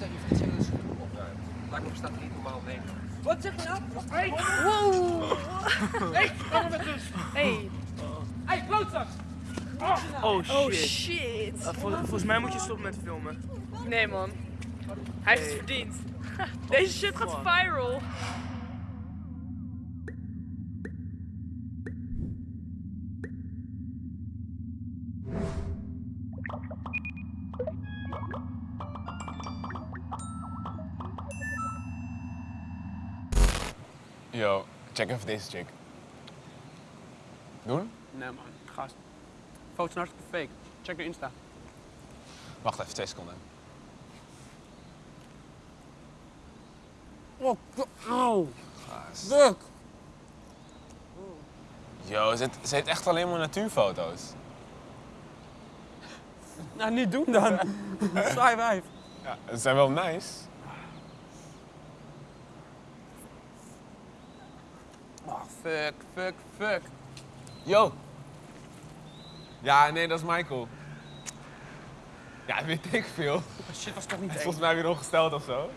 tegen je dat ze het opruimt. Me bestaat er niet normaal mee. Wat zeg je nou? Hey, Wow. hey, kom met rust. Hey. Hey, klootzak. Oh shit. Oh shit. Uh, vol- volgens mij moet je stoppen met filmen. Nee man. Hij heeft het verdiend. Deze shit gaat viral. Yo, check even deze chick. Doen? Nee man, gast. Foto's zijn hartstikke fake. Check de Insta. Wacht even, twee seconden. Oh, oh. Gast. Yo, ze, heeft- ze heeft echt alleen maar natuurfoto's. Nou, niet doen dan. Saai wijf. Ja, ze zijn wel nice. Fuck, fuck, fuck. Yo. Ja, nee, dat is Michael. Ja, weet ik veel. Oh, shit, was toch niet Hij is volgens mij weer ongesteld of zo.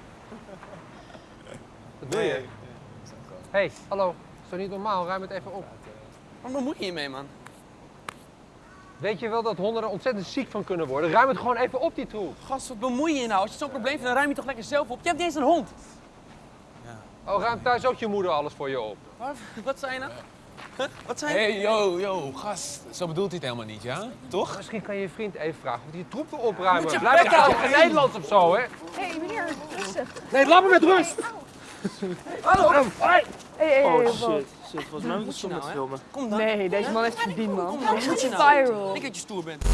Wat doe je? Hé, hey, hallo. Is toch niet normaal? Ruim het even op. Waar bemoei je je mee, man? Weet je wel dat honden er ontzettend ziek van kunnen worden? Ruim het gewoon even op, die troep. Gast, wat bemoei je je nou? Als je zo'n probleem vindt, dan ruim je toch lekker zelf op. Je hebt niet eens een hond. Oh, ruimt thuis ook je moeder alles voor je op? Wat, wat zei je nou? Huh? Wat zei Hé, je? hey, yo, yo, gast. Zo bedoelt hij het helemaal niet, ja? Toch? Misschien kan je je vriend even vragen of hij die troep wil opruimen. Moet je Blijf nou houden. geen Nederlands of zo, hè? Hé hey, meneer, rustig. Nee, laat me met rust! Hallo. Hé hé Oh wat? shit. Shit, volgens mij moet Moet nou, filmen. Kom dan. Nee, deze man heeft verdiend man. Wat is je nou? viral. Ik dat je stoer bent.